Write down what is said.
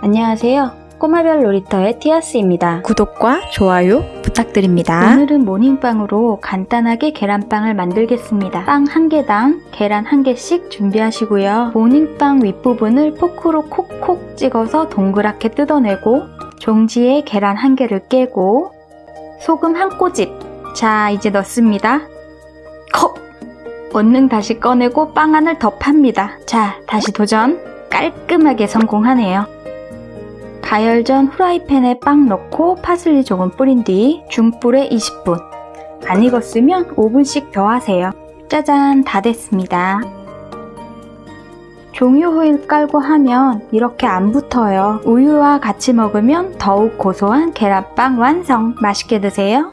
안녕하세요. 꼬마별 놀이터의 티아스입니다. 구독과 좋아요 부탁드립니다. 오늘은 모닝빵으로 간단하게 계란빵을 만들겠습니다. 빵 한 개당 계란 한 개씩 준비하시고요. 모닝빵 윗부분을 포크로 콕콕 찍어서 동그랗게 뜯어내고 종지에 계란 한 개를 깨고 소금 한 꼬집 자 이제 넣습니다. 컵! 얼른 다시 꺼내고 빵 안을 더 팝니다. 자 다시 도전 깔끔하게 성공하네요. 가열 전 후라이팬에 빵 넣고 파슬리 조금 뿌린 뒤 중불에 20분. 안 익었으면 5분씩 더 하세요. 짜잔 다 됐습니다. 종유 호일 깔고 하면 이렇게 안 붙어요. 우유와 같이 먹으면 더욱 고소한 계란빵 완성. 맛있게 드세요